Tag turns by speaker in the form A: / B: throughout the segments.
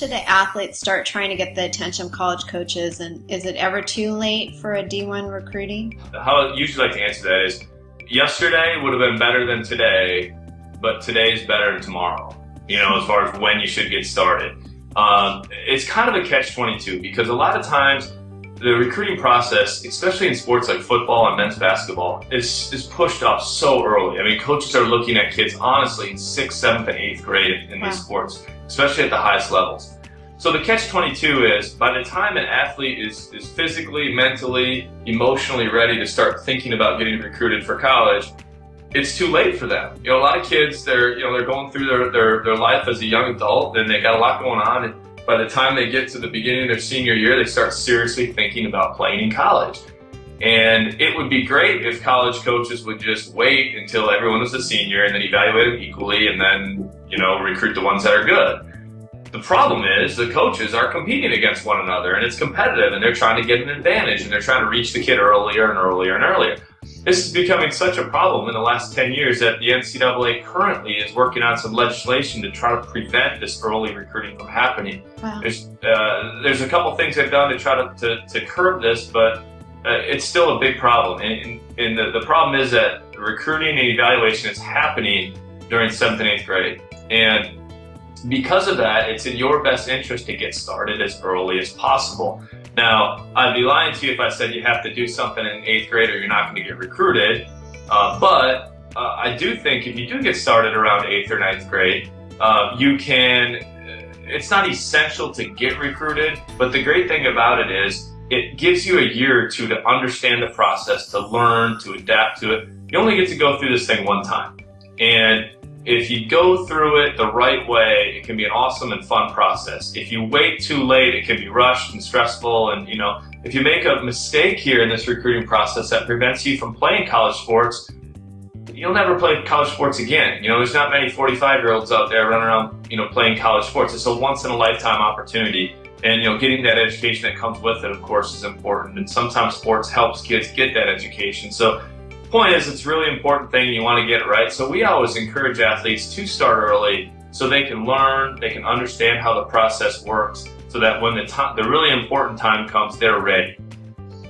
A: should the athletes start trying to get the attention of college coaches? And is it ever too late for a D1 recruiting?
B: How I usually like to answer that is yesterday would have been better than today, but today is better than tomorrow, you know, as far as when you should get started. Um, it's kind of a catch 22 because a lot of times the recruiting process, especially in sports like football and men's basketball, is, is pushed up so early. I mean, coaches are looking at kids honestly in sixth, seventh, and eighth grade in wow. these sports, especially at the highest levels. So the catch-22 is by the time an athlete is, is physically, mentally, emotionally ready to start thinking about getting recruited for college, it's too late for them. You know, a lot of kids, they're, you know, they're going through their, their, their life as a young adult and they got a lot going on. And, by the time they get to the beginning of their senior year, they start seriously thinking about playing in college. And it would be great if college coaches would just wait until everyone was a senior and then evaluate them equally and then, you know, recruit the ones that are good. The problem is the coaches are competing against one another and it's competitive and they're trying to get an advantage and they're trying to reach the kid earlier and earlier and earlier. This is becoming such a problem in the last 10 years that the NCAA currently is working on some legislation to try to prevent this early recruiting from happening. Wow. There's, uh, there's a couple things they've done to try to, to, to curb this, but uh, it's still a big problem. And, and the, the problem is that recruiting and evaluation is happening during 7th and 8th grade. And because of that, it's in your best interest to get started as early as possible. Now, I'd be lying to you if I said you have to do something in eighth grade or you're not going to get recruited. Uh, but uh, I do think if you do get started around eighth or ninth grade, uh, you can, uh, it's not essential to get recruited, but the great thing about it is it gives you a year or two to understand the process, to learn, to adapt to it. You only get to go through this thing one time. And if you go through it the right way, it can be an awesome and fun process. If you wait too late, it can be rushed and stressful. And, you know, if you make a mistake here in this recruiting process that prevents you from playing college sports, you'll never play college sports again. You know, there's not many 45 year olds out there running around, you know, playing college sports. It's a once in a lifetime opportunity. And, you know, getting that education that comes with it, of course, is important. And sometimes sports helps kids get that education. So point is, it's a really important thing. You want to get it right. So we always encourage athletes to start early so they can learn, they can understand how the process works so that when the time, the really important time comes, they're ready.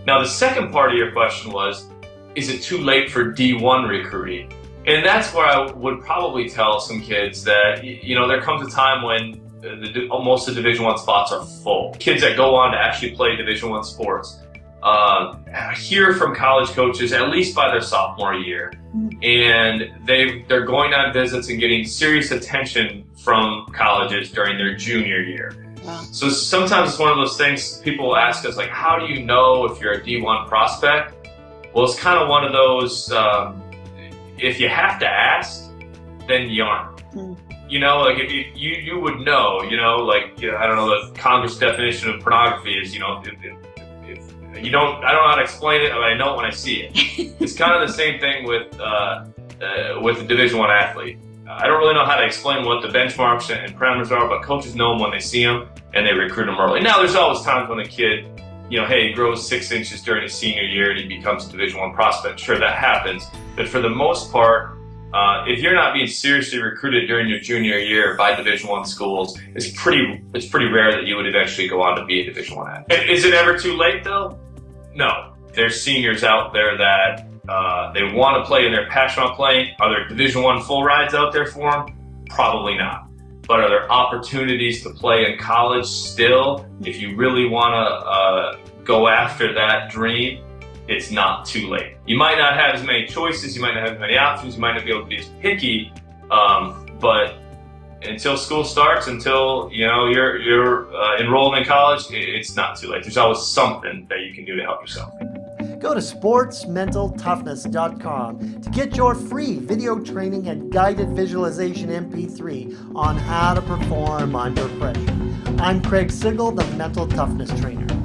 B: Now, the second part of your question was, is it too late for D1 recruiting? And that's where I would probably tell some kids that, you know, there comes a time when the, most of Division One spots are full. Kids that go on to actually play Division One sports uh, hear from college coaches at least by their sophomore year, and they they're going on visits and getting serious attention from colleges during their junior year. Wow. So sometimes it's one of those things people ask us like, how do you know if you're a D1 prospect? Well, it's kind of one of those. Um, if you have to ask, then you aren't. Mm. You know, like if you, you you would know. You know, like you know, I don't know the Congress definition of pornography is. You know, if, if, you don't, I don't know how to explain it, but I know it when I see it. it's kind of the same thing with, uh, uh, with a Division One athlete. I don't really know how to explain what the benchmarks and parameters are, but coaches know them when they see them and they recruit them early. Now, there's always times when a kid, you know, hey, he grows six inches during his senior year and he becomes a Division One prospect. Sure, that happens, but for the most part, uh, if you're not being seriously recruited during your junior year by Division One schools, it's pretty it's pretty rare that you would eventually go on to be a Division One athlete. Is it ever too late though? No. There's seniors out there that uh, they want to play and they're passionate about playing. Are there Division One full rides out there for them? Probably not. But are there opportunities to play in college still? If you really want to uh, go after that dream, it's not too late. You might not have as many choices, you might not have as many options, you might not be able to be as picky, um, but until school starts, until you know you're you're uh, enrolled in college, it's not too late. There's always something that you can do to help yourself.
C: Go to sportsmentaltoughness.com to get your free video training and guided visualization MP3 on how to perform under pressure. I'm Craig Sigl, the Mental Toughness Trainer.